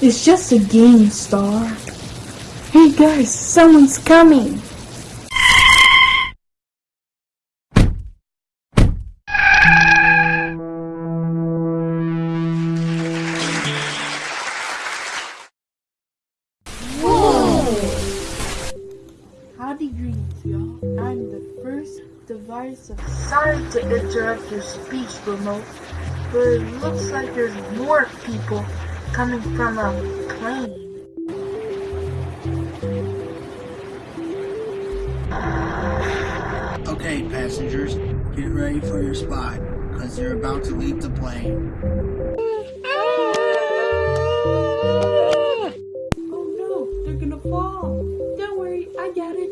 It's just a game, Star. Hey guys, someone's coming! Howdy greetings, y'all. I'm the first device of... Sorry to interrupt your speech, remote, but it looks like there's more people coming from a plane. Okay, passengers, get ready for your spot, because you're about to leave the plane. Oh no, they're gonna fall. Don't worry, I got it.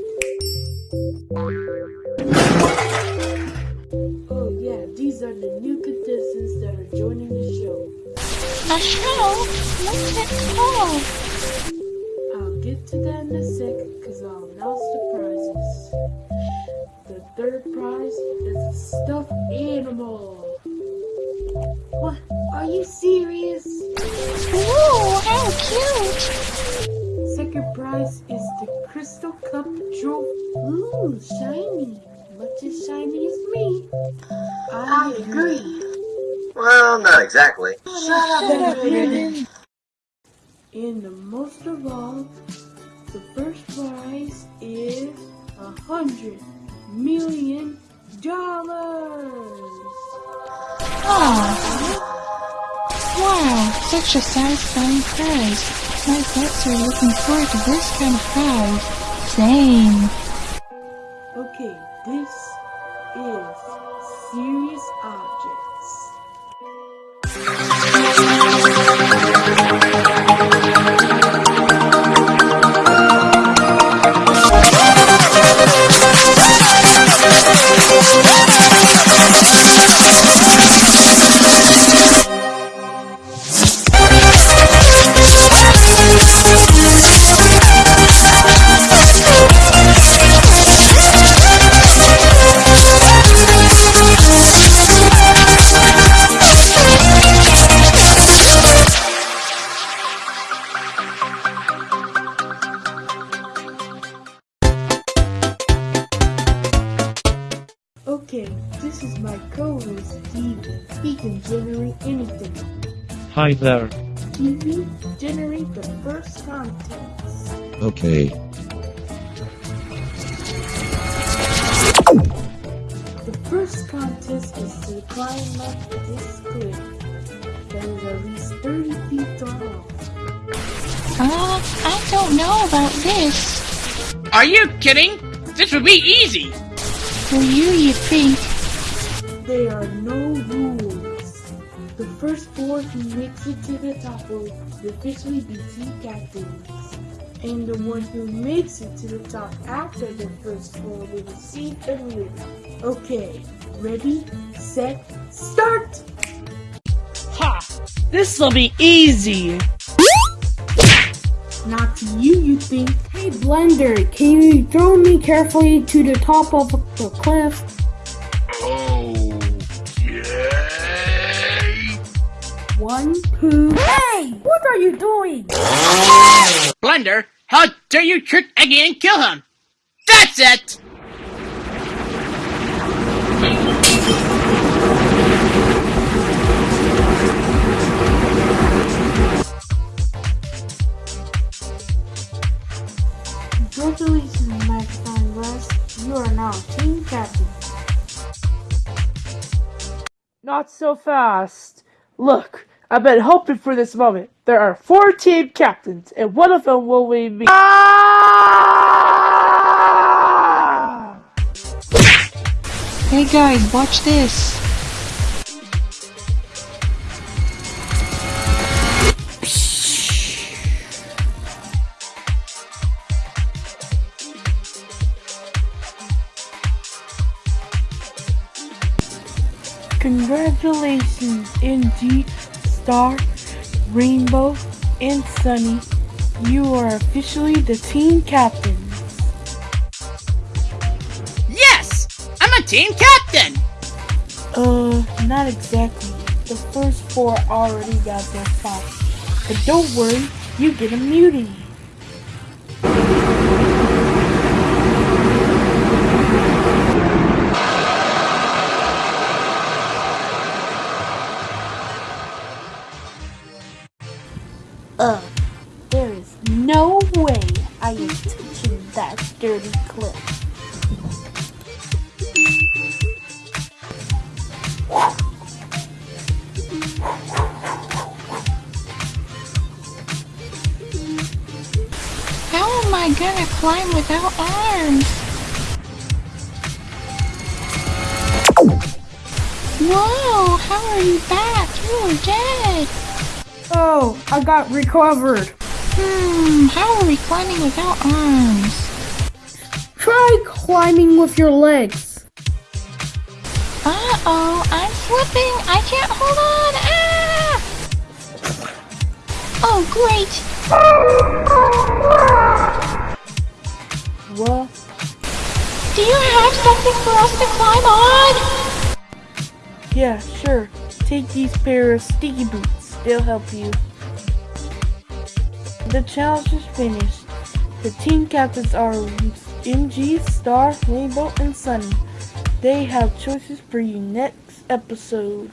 Oh yeah, these are the new contestants A show? What's it called? I'll get to that in a sec, cause I'll announce the prizes. The third prize is a stuffed animal. What? Are you serious? Ooh, how cute! Second prize is the Crystal Cup Trophy. Ooh, shiny. Much as shiny as me. I agree. Well, not exactly. And the most of all, the first prize is a hundred million dollars. Oh. Wow, such a satisfying prize. My pets are looking forward to this kind of prize. Same. Okay, this is serious this is my co-host Stevie. He can generate anything. Hi there. Stevie, generate the first contents. Okay. The first contest is to climb up this cliff that is at least 30 feet tall. Uh, I don't know about this. Are you kidding? This would be easy. For you, you think. There are no rules. The first four who makes it to the top will officially be team captains. And the one who makes it to the top after the first four will receive a win. Okay, ready, set, start! Ha! This'll be easy. Not to you, you think. Hey, Blender, can you throw me carefully to the top of the cliff? One, two. Hey! What are you doing? Blender, how dare you trick Eggy and kill him? That's it! Captain. Not so fast. Look, I've been hoping for this moment. There are four team captains, and one of them will be me. Ah! Hey guys, watch this. Congratulations, NG, Star, Rainbow, and Sunny. You are officially the team captain. Yes! I'm a team captain! Uh, not exactly. The first four already got their spots. But don't worry, you get immunity. Ugh, dirty clip. How am I gonna climb without arms? Whoa, how are you back? You were dead. Oh, I got recovered. Hmm, how are we climbing without arms? Try climbing with your legs. Uh-oh, I'm slipping. I can't hold on. Ah! Oh, great. What? Do you have something for us to climb on? Yeah, sure. Take these pair of sticky boots. They'll help you. The challenge is finished. The team captains are MG, Star, Rainbow, and Sunny. They have choices for you next episode.